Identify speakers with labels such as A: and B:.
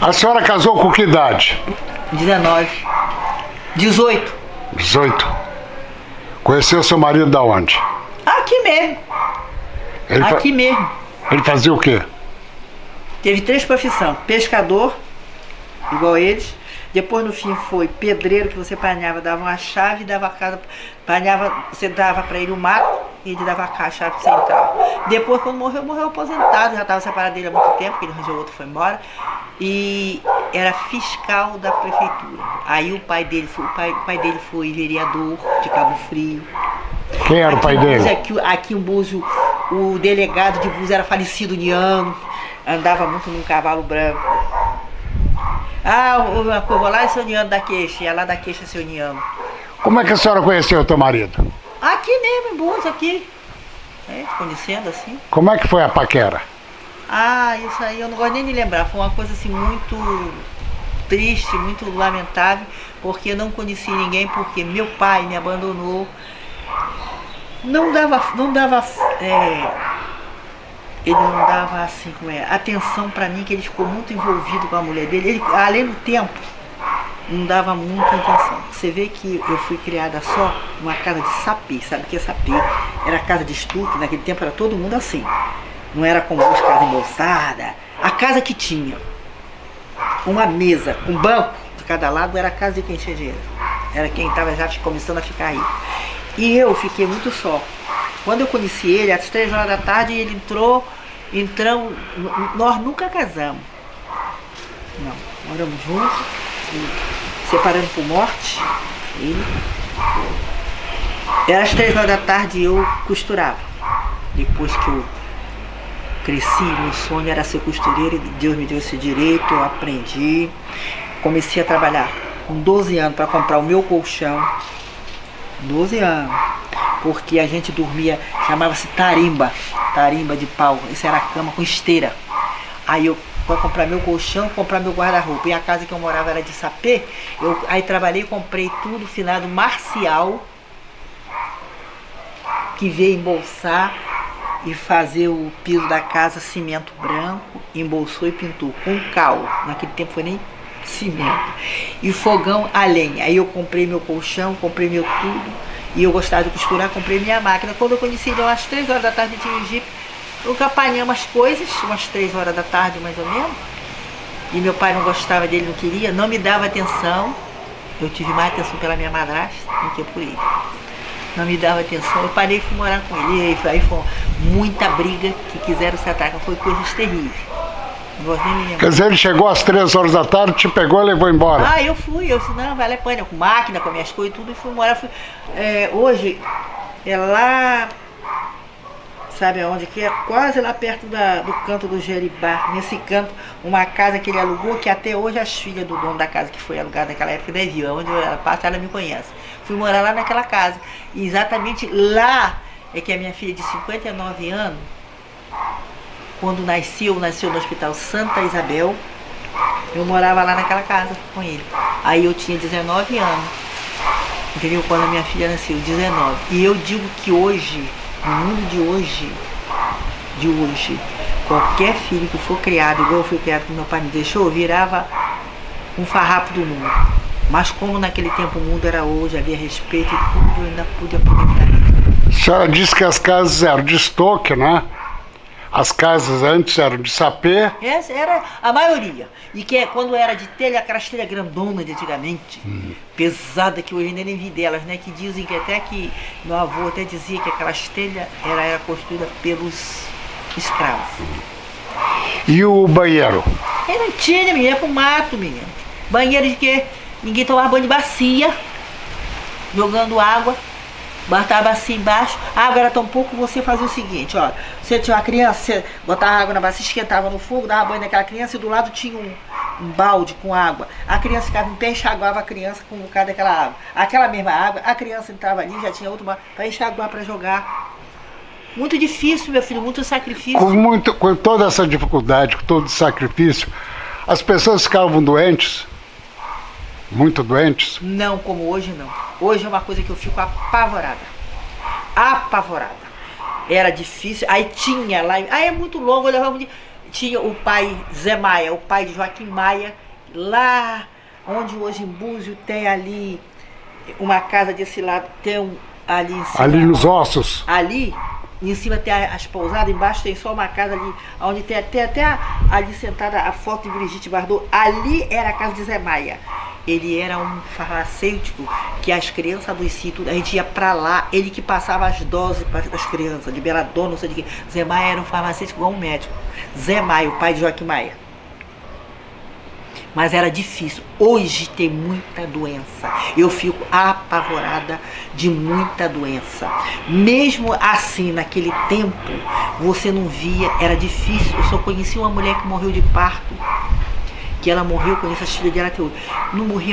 A: A senhora casou com que idade?
B: 19. 18.
A: 18. Conheceu seu marido da onde?
B: Aqui mesmo.
A: Ele, fa-
B: Aqui mesmo.
A: ele fazia o quê?
B: Teve três profissões. Pescador, igual eles. Depois no fim foi pedreiro, que você panhava, dava uma chave e dava a casa. Panhava, você dava para ele o mato e ele dava a chave central. Depois, quando morreu, morreu aposentado, já estava separado dele há muito tempo, porque ele arranjou outro e foi embora. E era fiscal da prefeitura. Aí o pai dele foi, o pai, o pai dele foi vereador de Cabo Frio.
A: Quem era o pai
B: Aqui em Búzios,
A: dele?
B: Aqui, aqui em Búzios, o delegado de Búzios era falecido Niano, andava muito num cavalo branco. Ah, o- uma coisa lá é seu Niano da queixa, ia lá da queixa seu Niano.
A: Como é que a senhora conheceu o teu marido?
B: Aqui mesmo, em Búzios, aqui. É, conhecendo assim.
A: Como é que foi a paquera?
B: Ah, isso aí eu não gosto nem de lembrar. Foi uma coisa assim muito triste, muito lamentável, porque eu não conheci ninguém, porque meu pai me abandonou. Não dava, não dava, é, ele não dava assim, como é, atenção pra mim, que ele ficou muito envolvido com a mulher dele. Ele, além do tempo, não dava muita atenção. Você vê que eu fui criada só numa casa de sapê, sabe o que é sapê? Era casa de estuque, naquele tempo era todo mundo assim. Não era como hoje, casa embolsada. A casa que tinha uma mesa, um banco de cada lado, era a casa de quem tinha dinheiro. Era quem estava já começando a ficar rico. E eu fiquei muito só. Quando eu conheci ele, às três horas da tarde, ele entrou, entramos, nós nunca casamos. Não, moramos juntos, separando por morte, ele. Era às três horas da tarde eu costurava. Depois que eu cresci, meu sonho era ser costureira e Deus me deu esse direito, eu aprendi. Comecei a trabalhar com 12 anos para comprar o meu colchão. 12 anos. Porque a gente dormia, chamava-se tarimba, tarimba de pau. Isso era a cama com esteira. Aí eu para comprar meu colchão, comprar meu guarda-roupa. E a casa que eu morava era de sapê. Eu aí trabalhei, comprei tudo, finado marcial, que veio embolsar e fazer o piso da casa cimento branco, embolsou e pintou com cal. Naquele tempo foi nem cimento. E fogão a lenha. Aí eu comprei meu colchão, comprei meu tudo. E eu gostava de costurar, comprei minha máquina. Quando eu conheci ele, às três horas da tarde, eu tinha um Jeep. Eu apanhamos as coisas, umas três horas da tarde mais ou menos. E meu pai não gostava dele, não queria, não me dava atenção. Eu tive mais atenção pela minha madrasta do que por ele. Não me dava atenção. Eu parei e fui morar com ele. Aí foi muita briga que quiseram se atacar. Foi coisas terríveis.
A: Quer dizer, ele chegou às três horas da tarde, te pegou e levou embora.
B: Ah, eu fui, eu disse, não, vale a pena, com máquina, com minhas coisas e tudo, e fui morar. Fui, é, hoje, é lá, sabe aonde que é? Quase lá perto da, do canto do Jeribá, nesse canto, uma casa que ele alugou, que até hoje as filhas do dono da casa que foi alugada naquela época nem viu, onde ela passa, ela me conhece. Fui morar lá naquela casa. E exatamente lá é que a minha filha de 59 anos, quando nasceu, nasceu no Hospital Santa Isabel, eu morava lá naquela casa com ele. Aí eu tinha 19 anos. Entendeu? Quando a minha filha nasceu, 19. E eu digo que hoje, no mundo de hoje, de hoje, qualquer filho que for criado, igual eu fui criado que meu pai me deixou, virava um farrapo do mundo. Mas como naquele tempo o mundo era hoje, havia respeito e tudo, eu ainda pude aproveitar.
A: A senhora disse que as casas eram de estoque, né? As casas antes eram de sapê.
B: Essa era a maioria. E que é quando era de telha, aquelas telhas grandonas de antigamente, pesada, que hoje ainda nem vi delas, né? Que dizem que até que meu avô até dizia que aquelas telhas era, era construída pelos escravos.
A: E o banheiro?
B: E não tinha, menina, ia pro mato, menina. Banheiro de quê? Ninguém tomava banho de bacia, jogando água, botava a bacia embaixo. A água era tão pouco, você fazia o seguinte, ó. Você tinha uma criança, você botava água na bacia, esquentava no fogo, dava banho naquela criança e do lado tinha um, um balde com água. A criança ficava em pé, enxaguava a criança com um bocado daquela água. Aquela mesma água, a criança entrava ali, já tinha outro balde para enxaguar, para jogar. Muito difícil, meu filho, muito sacrifício.
A: Com, muito, com toda essa dificuldade, com todo esse sacrifício, as pessoas ficavam doentes, muito doentes.
B: Não como hoje, não. Hoje é uma coisa que eu fico apavorada. Apavorada. Era difícil. Aí tinha lá. Aí é muito longo, levava um dia. tinha o pai Zé Maia, o pai de Joaquim Maia, lá onde hoje em Búzio tem ali uma casa desse lado, tem um ali em cima.
A: Ali nos ossos.
B: Ali, em cima tem as pousadas, embaixo tem só uma casa ali, onde tem até, até ali sentada a foto de Brigitte Bardot. Ali era a casa de Zé Maia. Ele era um farmacêutico que as crianças do sítios, a gente ia pra lá, ele que passava as doses para as crianças, liberador, não sei de quê. Zé Maia era um farmacêutico igual um médico. Zé Maia, o pai de Joaquim Maia. Mas era difícil. Hoje tem muita doença. Eu fico apavorada de muita doença. Mesmo assim, naquele tempo, você não via, era difícil. Eu só conheci uma mulher que morreu de parto. Que ela morreu, conheço as filhas dela hoje. Não morria